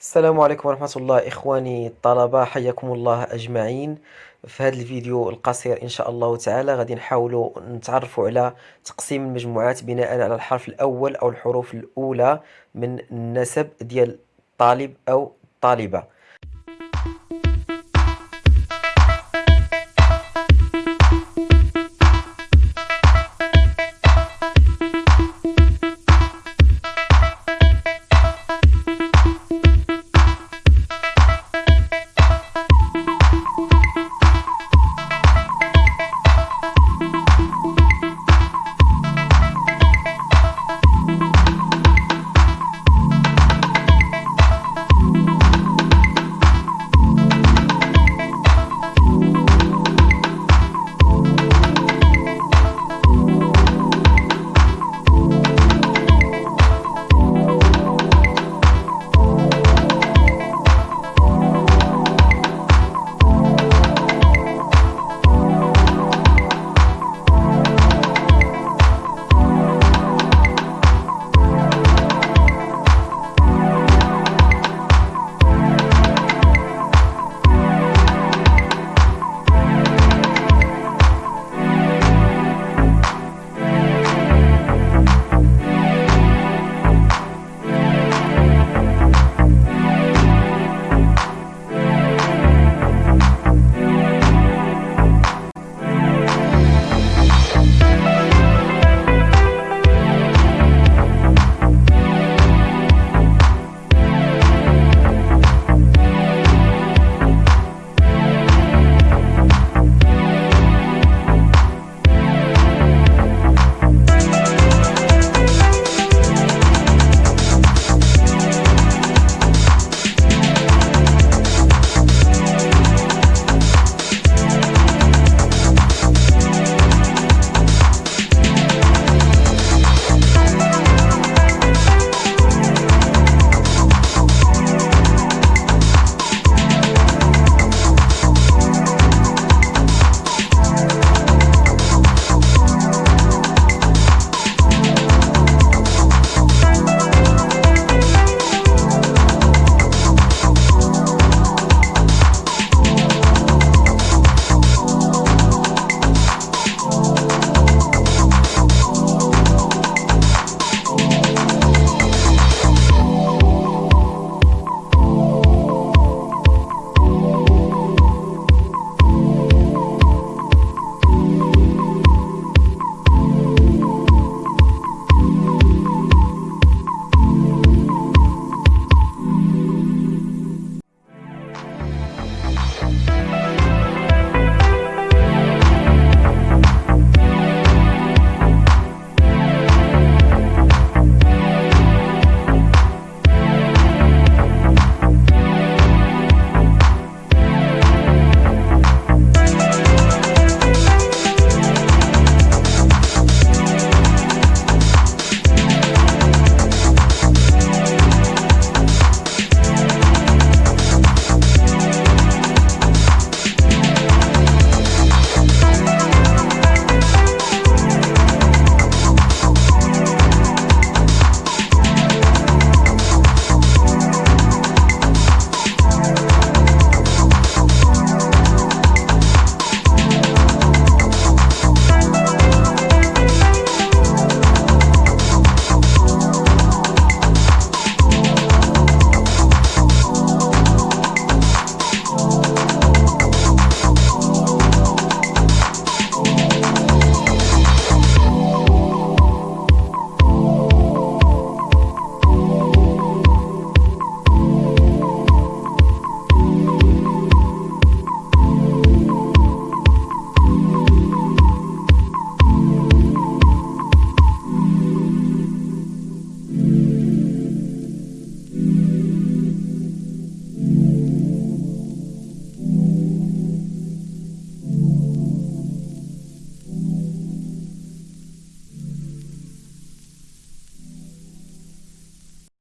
السلام عليكم ورحمة الله إخواني الطلبة حياكم الله أجمعين. في هذا الفيديو القصير إن شاء الله تعالى غادي نحاولوا نتعرفوا على تقسيم المجموعات بناء على الحرف الأول أو الحروف الأولى من النسب ديال الطالب أو الطالبة